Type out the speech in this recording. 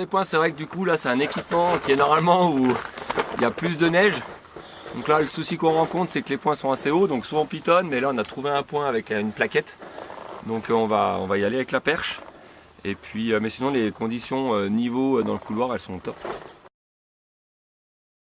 Les points, c'est vrai que du coup là c'est un équipement qui est normalement où il y a plus de neige. Donc là le souci qu'on rencontre c'est que les points sont assez hauts, donc souvent pitonne, mais là on a trouvé un point avec euh, une plaquette. Donc euh, on va, on va y aller avec la perche. Et puis, euh, mais sinon les conditions niveau dans le couloir elles sont top.